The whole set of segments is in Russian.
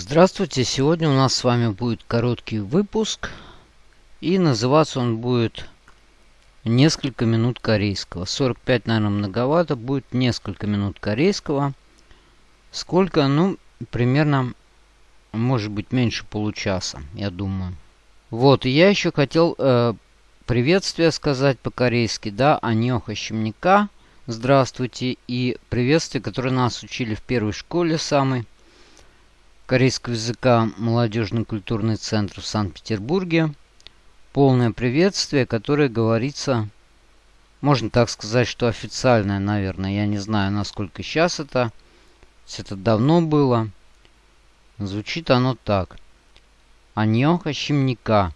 Здравствуйте, сегодня у нас с вами будет короткий выпуск. И называться он будет «Несколько минут корейского». 45, наверное, многовато. Будет несколько минут корейского. Сколько? Ну, примерно, может быть, меньше получаса, я думаю. Вот, я еще хотел э, приветствие сказать по-корейски, да, Аньоха Щемника. Здравствуйте. И приветствие, которое нас учили в первой школе самой корейского языка Молодежный культурный центр в Санкт-Петербурге. Полное приветствие, которое говорится, можно так сказать, что официальное, наверное. Я не знаю, насколько сейчас это. Это давно было. Звучит оно так. Аньоха Шимника,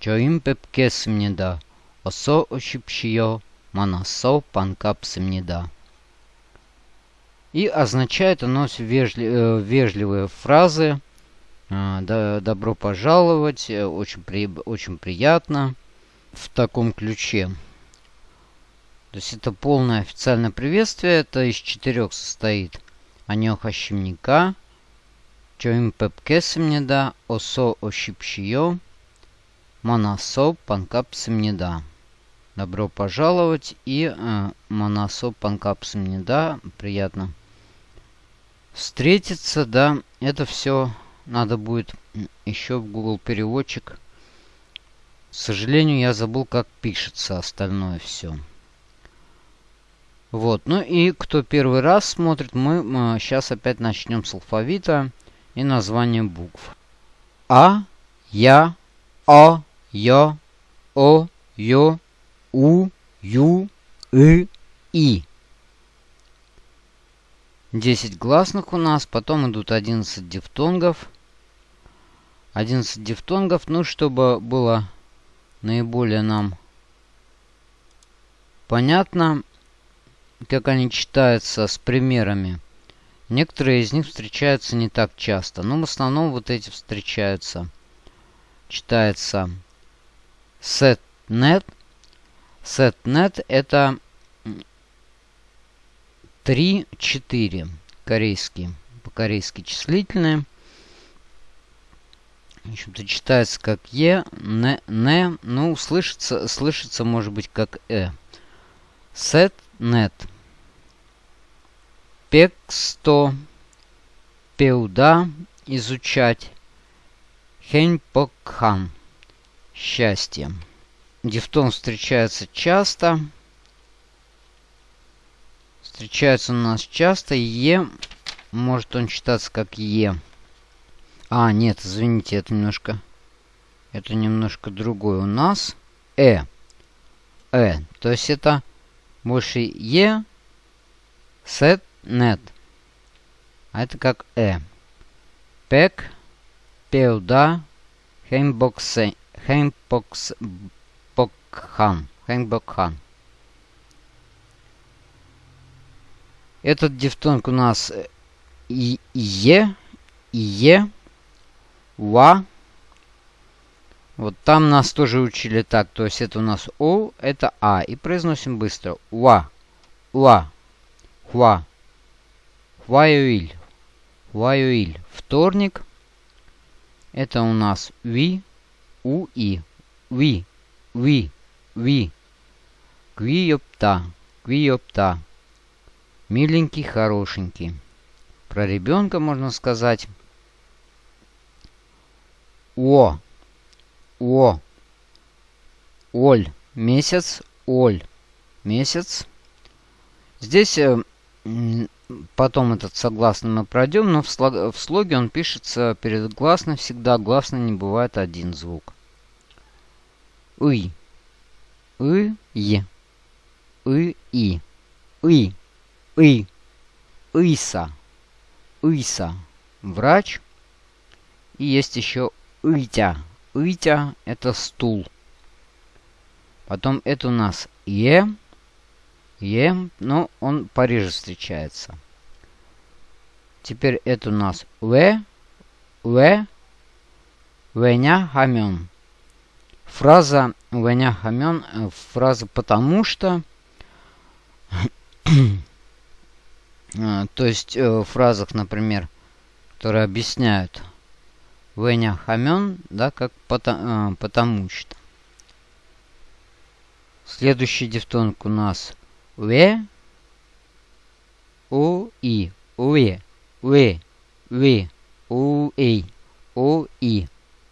Чоим Пепкес Мнеда, Осо Ошипшио, Манасо Панкапс Мнеда. И означает оно вежли, э, вежливые фразы. Э, да, добро пожаловать, э, очень, при, очень приятно. В таком ключе. То есть это полное официальное приветствие. Это из четырех состоит. Аньоха щемника. Чоим пепкесемнеда. Осо ошипшио. Манасо панкапсемнеда. Добро пожаловать и э, Манасо панкапсемнеда. Приятно встретиться, да, это все надо будет еще в Google переводчик. К сожалению, я забыл, как пишется остальное все. Вот, ну и кто первый раз смотрит, мы, сейчас опять начнем с алфавита и названия букв. А, Я, О, Ё, О, Ё, У, Ю, И, И. 10 гласных у нас, потом идут 11 дифтонгов. 11 дифтонгов, ну, чтобы было наиболее нам понятно, как они читаются с примерами. Некоторые из них встречаются не так часто, но в основном вот эти встречаются. Читается setnet. Setnet это 3, 4. Корейские. По-корейски числительные. В общем-то, читается как Е, не, не. Ну, слышится, слышится, может быть, как Э. Сет, нет. Пексто. Пеуда. Изучать. Хеньпокхан. Счастье. Дифтон встречается часто встречается у нас часто. Е, может он читаться как Е. А, нет, извините, это немножко... Это немножко другое у нас. Э. Э. То есть это больше Е, сет, нет. А это как Э. Пек, пеуда, хеймбоксе, хеймбокс, бокхан, хеймбокхан. Этот дифтонг у нас и Е, Е, Ва. Вот там нас тоже учили так. То есть это у нас О, это А. И произносим быстро. Уа, Уа, Хуа, Хуаюиль, Хуаюиль. Вторник. Это у нас Ви, У, И. Ви, Ви, Ви. Квиопта, Квиопта. Миленький, хорошенький. Про ребенка можно сказать. О. О. Оль. Месяц. Оль. Месяц. Здесь э, потом этот согласный мы пройдем, но в, слог, в слоге он пишется перед гласной всегда. Гласный не бывает один звук. И. И. И. И. И. И. Иса. Иса. Врач. И есть еще Итя. Итя – это стул. Потом это у нас Е. Е, но он пореже встречается. Теперь это у нас В. В. Веня хамен. Фраза Веня хамен, фраза потому что А, то есть э, в фразах, например, которые объясняют Веня да, как потому, э, потому что. Следующий дифтонг у нас ве, у и, уе, ве, ве, у и, у и,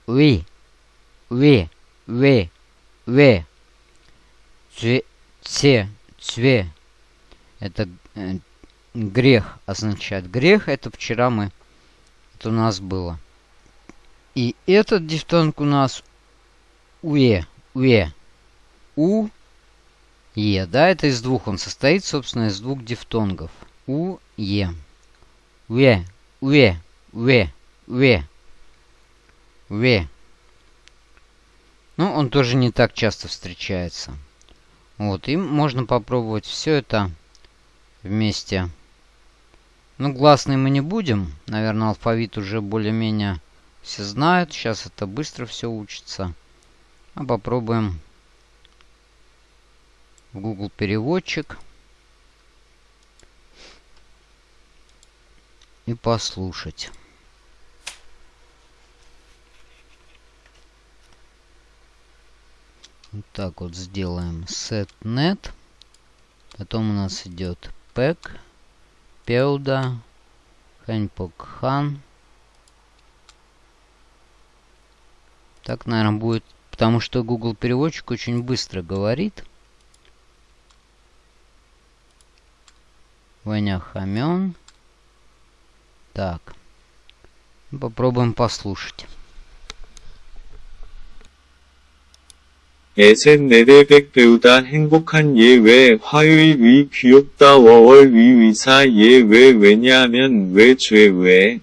ви, ве, ве, ве, цве, це, цве. Это э, грех означает. Грех это вчера мы, это у нас было. И этот дифтонг у нас уе, уе, у, е, да, это из двух, он состоит, собственно, из двух дифтонгов. У, е. Уе, уе, уе, уе, уе. Ну, он тоже не так часто встречается. Вот, и можно попробовать все это вместе. Ну, гласный мы не будем. Наверное, алфавит уже более-менее все знают. Сейчас это быстро все учится. А попробуем в Google переводчик. И послушать. Вот так вот сделаем setnet. Потом у нас идет pack, пеуда, ханьпокхан. Так, наверное, будет, потому что Google переводчик очень быстро говорит. Ваня Хамен. Так. Попробуем послушать. 애셋 네대백 배우다 행복한 예외 화요일 위 귀엽다 위 위사 예외 왜냐하면 왜 죄왜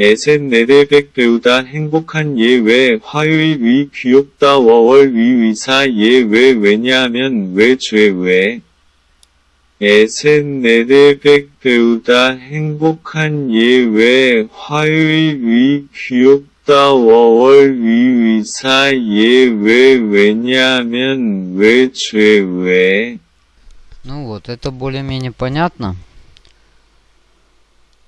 애셋 네대백 배우다 행복한 예외 화요일 위 귀엽다 위 위사 예외 왜냐하면 왜 죄왜 애셋 네대백 배우다 행복한 예외 화요일 위 귀엽다 столовой ца е ве венямен ве. Ну вот, это более-менее понятно.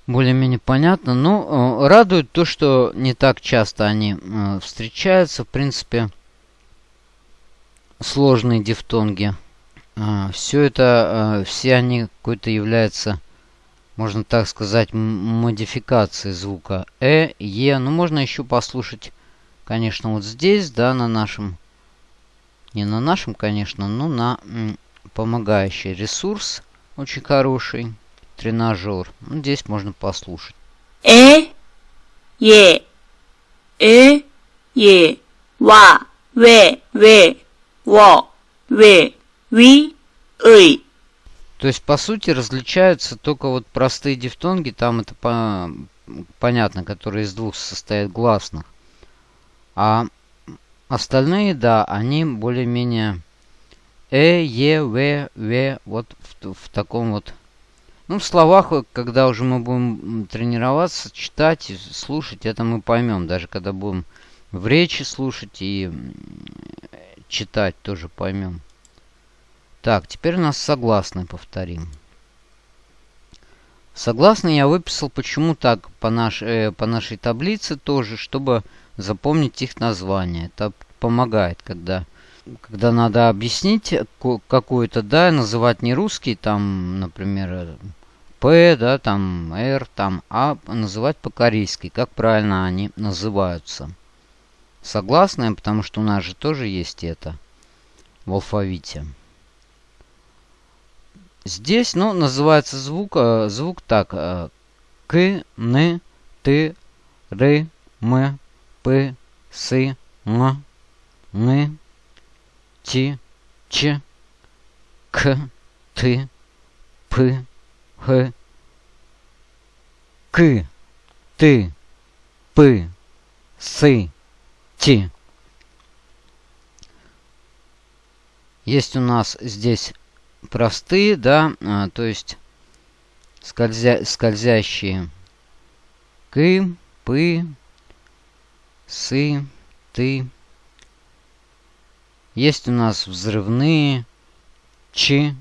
Более-менее понятно. Ну, э, радует то, что не так часто они э, встречаются. В принципе, сложные дифтонги. Э, все это, все они какой-то являются можно так сказать, модификацией звука э, е. Ну, можно еще послушать, конечно, вот здесь, да, на нашем, не на нашем, конечно, но на помогающий ресурс очень хороший тренажер. Ну, здесь можно послушать. Э, е, э, е, ва, ве, ве, во, ве, ви, ый. То есть, по сути, различаются только вот простые дифтонги, там это по понятно, которые из двух состоят гласных. А остальные, да, они более-менее э, е, в, в, вот в, в таком вот ну, в словах, э, когда уже мы будем тренироваться, читать, слушать, это мы поймем. Даже когда будем в речи слушать и читать, тоже поймем. Так, теперь у нас согласные повторим. Согласные я выписал почему так по, наш, э, по нашей таблице тоже, чтобы запомнить их название. Это помогает, когда, когда надо объяснить какую-то, да, называть не русский, там, например, П, да, там Р, там А называть по-корейски, как правильно они называются. Согласные, потому что у нас же тоже есть это в алфавите. Здесь, ну, называется звук, э, звук так. Э, к, Н, Т, Р, М, П, С, М, Н, Т, Ч, К, Т, П, Х, К, Т, П, С, Т. Есть у нас здесь простые, да, а, то есть скользя, скользящие К, П, С, Т. Есть у нас взрывные Ч,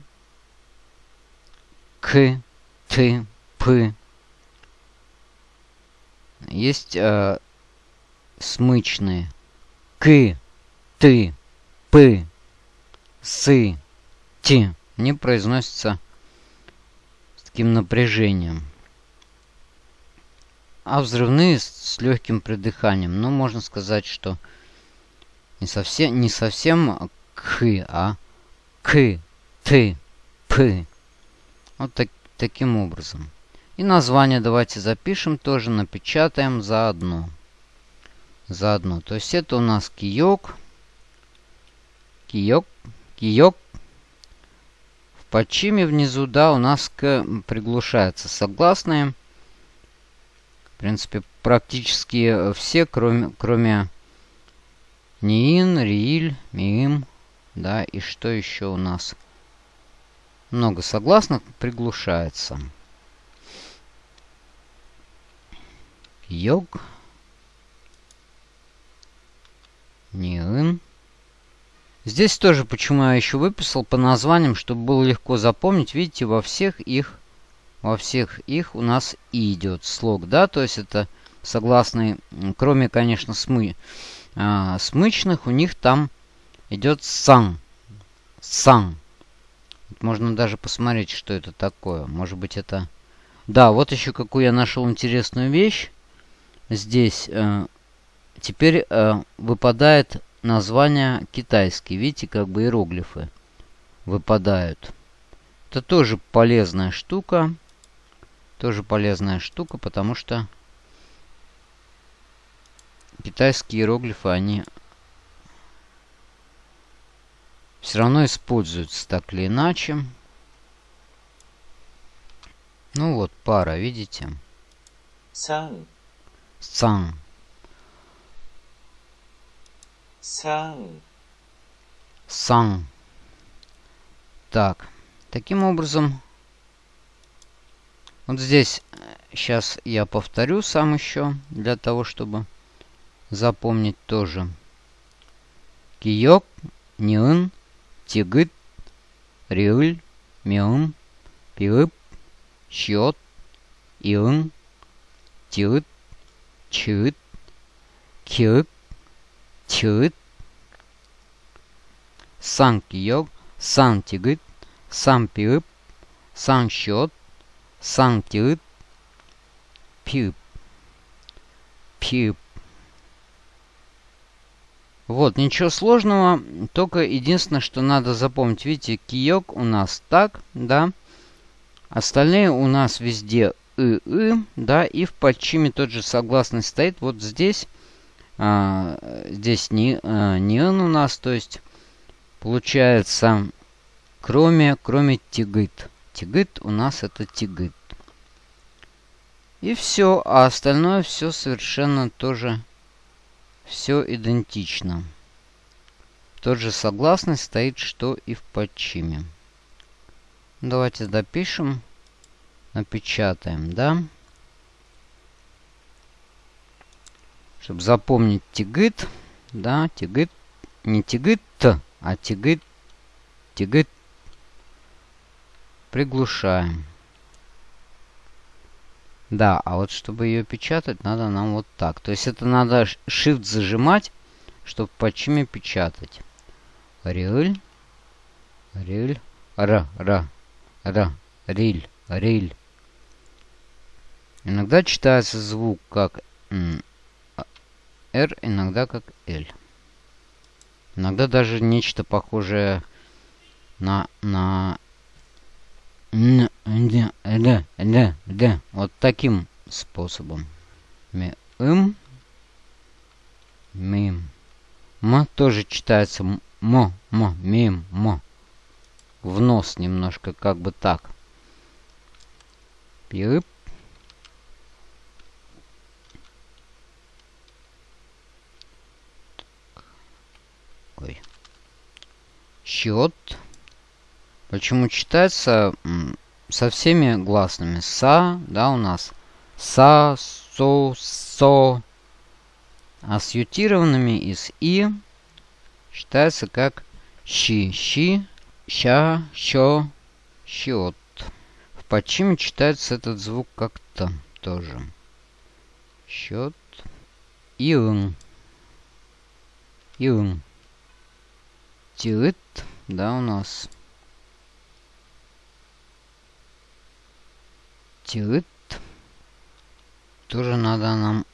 К, Т, П. есть э, смычные. К, ты, п, сы, ти. Они произносятся с таким напряжением. А взрывные с легким придыханием. Ну, можно сказать, что не совсем, не совсем к, а к, ты, п. Вот так, таким образом. И название давайте запишем тоже, напечатаем заодно. Заодно. То есть это у нас киёк. Киёк. Киёк. В подчиме внизу, да, у нас к приглушается согласные. В принципе, практически все, кроме, кроме Ниин, Рииль, Миим, да, и что еще у нас? Много согласных приглушается. Йог. Ниин. Здесь тоже почему я еще выписал по названиям, чтобы было легко запомнить. Видите, во всех их, во всех их у нас и идет слог, да, то есть это согласный, кроме, конечно, смы, а, смычных, у них там идет сан, сан. Можно даже посмотреть, что это такое. Может быть, это... Да, вот еще какую я нашел интересную вещь. Здесь э, теперь э, выпадает название китайские. Видите, как бы иероглифы выпадают. Это тоже полезная штука. Тоже полезная штука, потому что китайские иероглифы, они все равно используются так или иначе. Ну вот, пара, видите? 상, Сан. 상, Сан. Так. Таким образом, вот здесь сейчас я повторю сам еще, для того, чтобы запомнить тоже. Киёк, Ниын, Тигыт, Риыль, Миын, Пиып, Щиот, Иын, Тиыт, Чыыт, Киып, Тиыт, Сан Киёк, Сан Тигыт, Сан Пиып, Сан Щиот, Сан Тиыт, Пиып, Пиып. Вот, ничего сложного, только единственное, что надо запомнить. Видите, киёк у нас так, да. Остальные у нас везде и, и, да, и в подчиме тот же согласный стоит. Вот здесь, а, здесь не, а, не он у нас, то есть получается, кроме, кроме тигыт. Тигыт у нас это тигыт. И все, а остальное все совершенно тоже все идентично. Тот же согласный стоит, что и в подчиме. Давайте допишем. Напечатаем, да? Чтобы запомнить тигыт. Да, тигыт. Не тигыт, а тигыт. Тигыт. Приглушаем. Да, а вот чтобы ее печатать, надо нам вот так. То есть это надо Shift зажимать, чтобы по чьими печатать. Риль. Риль. Р. Р. Р. Риль. Риль. Иногда читается звук как R, иногда как L. Иногда даже нечто похожее на, на. Вот таким способом. Ми, м, мим. М тоже читается м, м, мим, м. В нос немножко как бы так. Пип. Счет. Почему читается со всеми гласными? Са, да, у нас. Са, со, со. А с ютированными из и читается как щи, щи, ща, що, щот. В подчиме читается этот звук как-то тоже. Счет. Иун. Иун. Тиыт. Да, у нас. Тиыт. Тоже надо нам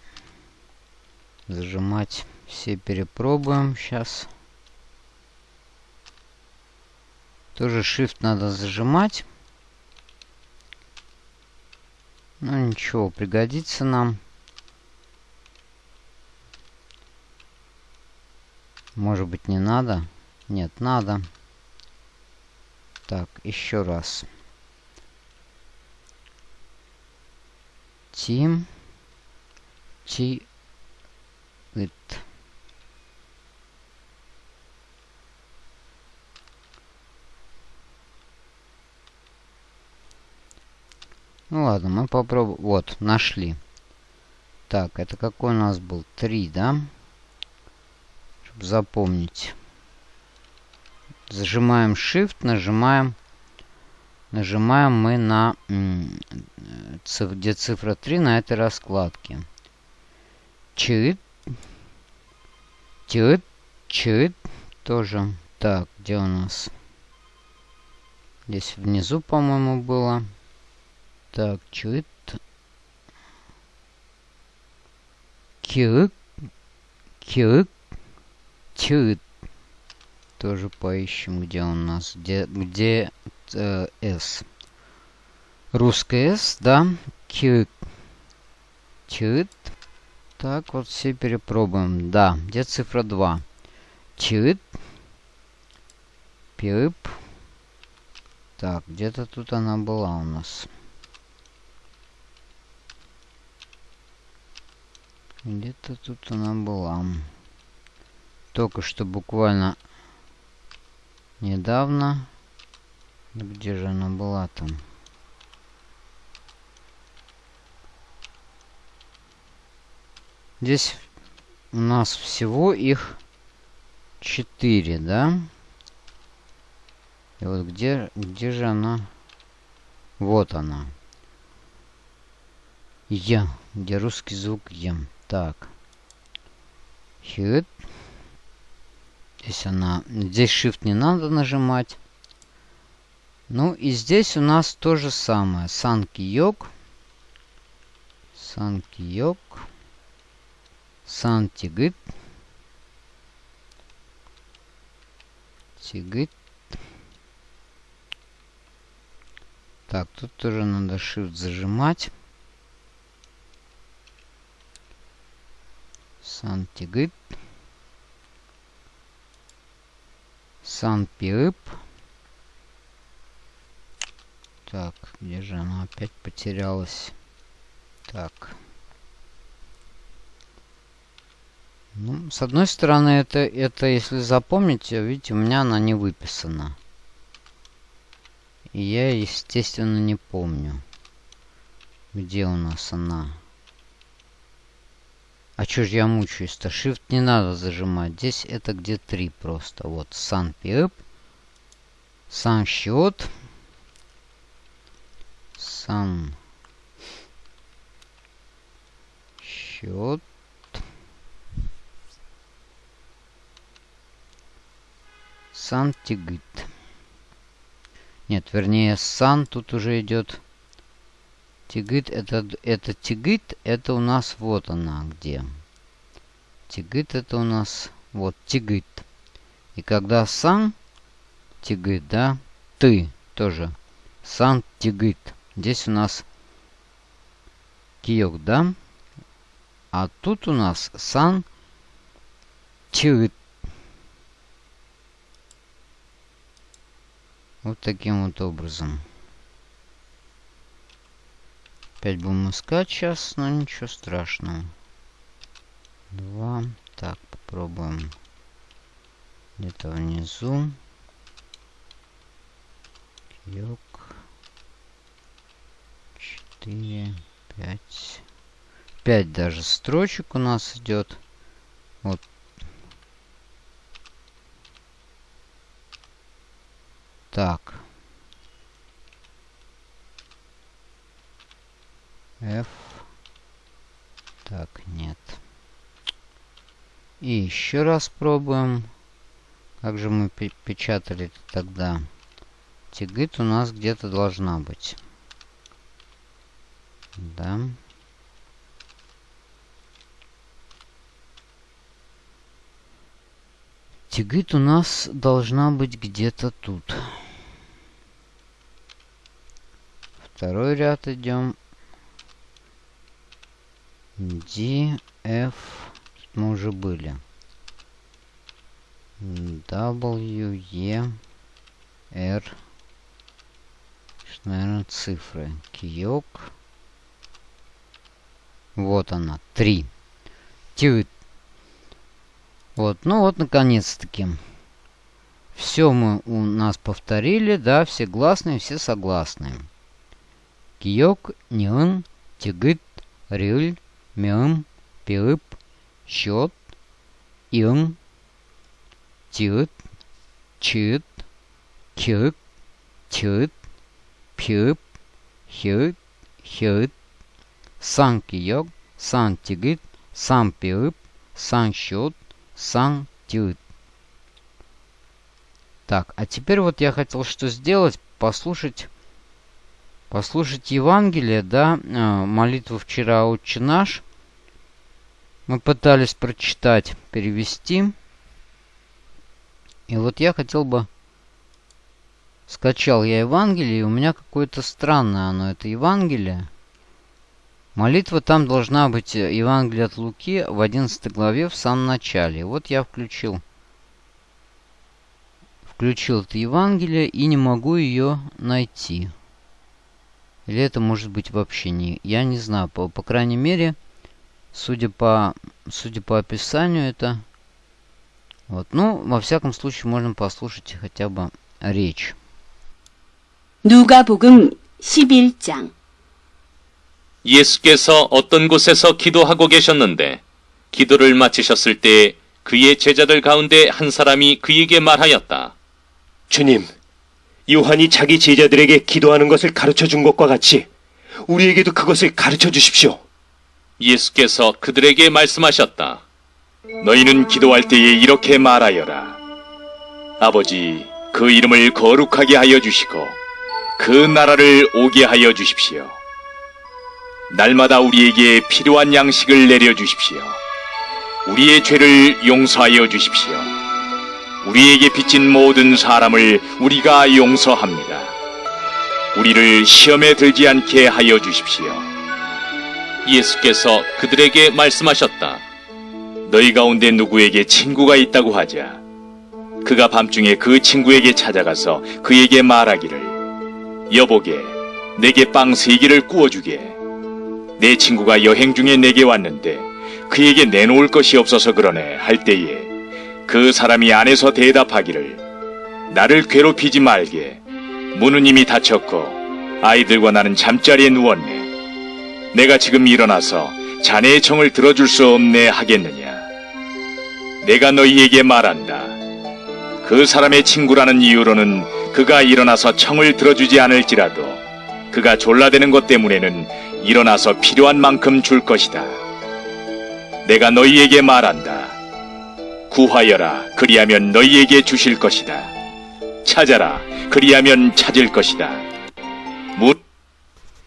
зажимать. Все перепробуем сейчас. Тоже Shift надо зажимать. Ну ничего, пригодится нам. Может быть не надо? Нет, надо. Так, еще раз. Тим. Ти. It. Ну ладно, мы попробуем. Вот, нашли. Так, это какой у нас был? Три, да? Чтобы запомнить. Зажимаем Shift, нажимаем. Нажимаем мы на... Где цифра 3 на этой раскладке. Чит. Чит. Чит. Тоже. Так, где у нас? Здесь внизу, по-моему, было. Так, чит. Кирык. Кирык. Чит. Тоже поищем, где у нас. Где, где э, S. Русская S, да. Чит. Так, вот все перепробуем. Да, где цифра 2? Чит. Пип. Так, где-то тут она была у нас. Где-то тут она была. Только что буквально недавно. Где же она была там? Здесь у нас всего их четыре, да? И вот где, где же она? Вот она. Я. Где русский звук Я. Так. Хит. Здесь она... Здесь Shift не надо нажимать. Ну и здесь у нас то же самое. Санки Йог. Санки Йог. Сан Тигит. Тигит. Так, тут тоже надо Shift зажимать. Сантигит. Санпиып. Так, где же она опять потерялась? Так. Ну, с одной стороны, это, это, если запомните, видите, у меня она не выписана. И я, естественно, не помню, где у нас она. А чё ж я мучаюсь-то? Shift не надо зажимать. Здесь это где 3 просто. Вот, Sun Pip. Sun счет. Sun счет. Сан Тигит. Нет, вернее, Сан тут уже идет Тигит это, это тигит, это у нас вот она где. Тигит это у нас вот тигит. И когда сам тигит, да, ты тоже. Сан тигит. Здесь у нас киок, да? А тут у нас сан тигит. Вот таким вот образом. Опять будем искать сейчас, но ничего страшного. Два. Так, попробуем. Где-то внизу. Йог. Четыре. Пять. Пять даже строчек у нас идет. Вот. Так. F Так, нет. И еще раз пробуем. Как же мы печатали тогда? Тигит у нас где-то должна быть. Да. Тигит у нас должна быть где-то тут. Второй ряд идем. D, F. Мы уже были. W, E, R. Что, наверное, цифры. Киок. Вот она. Три. Тют. Вот, ну вот, наконец-таки. Все мы у нас повторили, да, все гласные, все согласные. Киок, Нион, Тигыт, Рюль, Мем, Пиып, Счет, Им, Тют, Чит, Кюк, Тют, Пиып, Хют, Хют, Сан Киок, Сан Тигыт, Сан Пиып, Сан Счет, Сан Тют. Так, а теперь вот я хотел что сделать, послушать послушать Евангелие, да, а, молитву вчера «Отче наш». Мы пытались прочитать, перевести. И вот я хотел бы... Скачал я Евангелие, и у меня какое-то странное оно, это Евангелие. Молитва там должна быть э, Евангелие от Луки в 11 главе в самом начале. Вот я включил включил это Евангелие и не могу ее найти. Или это может быть вообще не... Я не знаю. По, по крайней мере, судя по, судя по описанию, это... Вот. Ну, во всяком случае, можно послушать хотя бы речь. 누가복음 11장 예수께서 어떤 곳에서 기도하고 계셨는데 기도를 마치셨을 때 그의 제자들 가운데 한 사람이 그에게 말하였다. 주님, 요한이 자기 제자들에게 기도하는 것을 가르쳐 준 것과 같이 우리에게도 그것을 가르쳐 주십시오. 예수께서 그들에게 말씀하셨다. 너희는 기도할 때에 이렇게 말하여라. 아버지, 그 이름을 거룩하게 하여 주시고 그 나라를 오게 하여 주십시오. 날마다 우리에게 필요한 양식을 내려 주십시오. 우리의 죄를 용서하여 주십시오. 우리에게 빚진 모든 사람을 우리가 용서합니다. 우리를 시험에 들지 않게 하여 주십시오. 예수께서 그들에게 말씀하셨다. 너희 가운데 누구에게 친구가 있다고 하자. 그가 밤중에 그 친구에게 찾아가서 그에게 말하기를 여보게 내게 빵 세 개를 구워주게 내 친구가 여행 중에 내게 왔는데 그에게 내놓을 것이 없어서 그러네 할 때에 그 사람이 안에서 대답하기를 나를 괴롭히지 말게 이미 닫혔고 아이들과 나는 잠자리에 누웠네 내가 지금 일어나서 자네의 청을 들어줄 수 없네 하겠느냐 내가 너희에게 말한다 그 사람의 친구라는 이유로는 그가 일어나서 청을 들어주지 않을지라도 그가 졸라대는 것 때문에는 일어나서 필요한 만큼 줄 것이다. 내가 너희에게 말한다. 구하여라. 그리하면 너희에게 주실 것이다. 찾아라. 그리하면 찾을 것이다. 문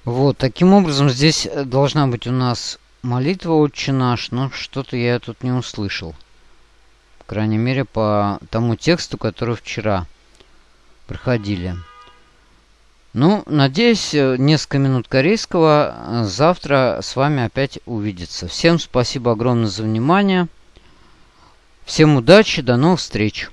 Вот, таким образом здесь должна быть у нас молитва «Отче наш», но что-то я тут не услышал. По крайней мере, по тому тексту, который вчера проходили. Ну, надеюсь, несколько минут корейского завтра с вами опять увидеться. Всем спасибо огромное за внимание. Всем удачи, до новых встреч.